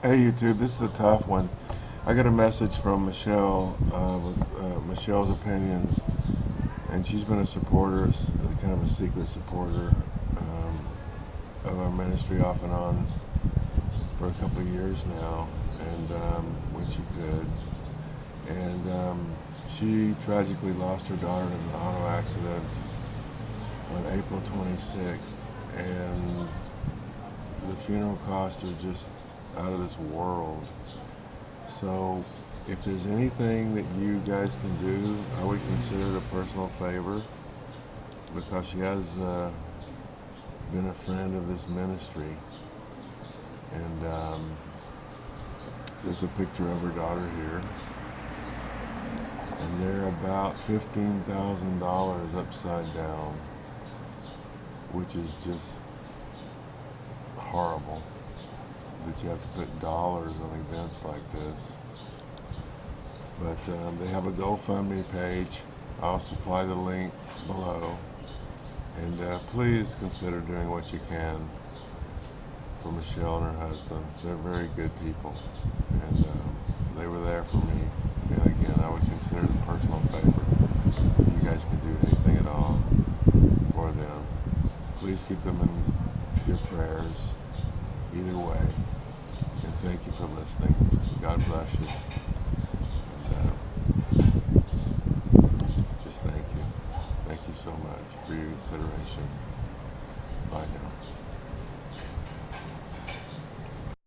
Hey YouTube, this is a tough one. I got a message from Michelle uh, with uh, Michelle's opinions, and she's been a supporter, kind of a secret supporter um, of our ministry off and on for a couple of years now, and um, when she could. And um, she tragically lost her daughter in an auto accident on April 26th, and the funeral costs are just out of this world. So if there's anything that you guys can do, I would consider it a personal favor because she has uh, been a friend of this ministry. And um, there's a picture of her daughter here. And they're about $15,000 upside down, which is just horrible that you have to put dollars on events like this. But um, they have a GoFundMe page. I'll supply the link below. And uh, please consider doing what you can for Michelle and her husband. They're very good people. And um, they were there for me. And again, I would consider it a personal favor. If you guys can do anything at all for them, please keep them in your prayers either way. Thank you for listening. God bless you. And, uh, just thank you. Thank you so much for your consideration.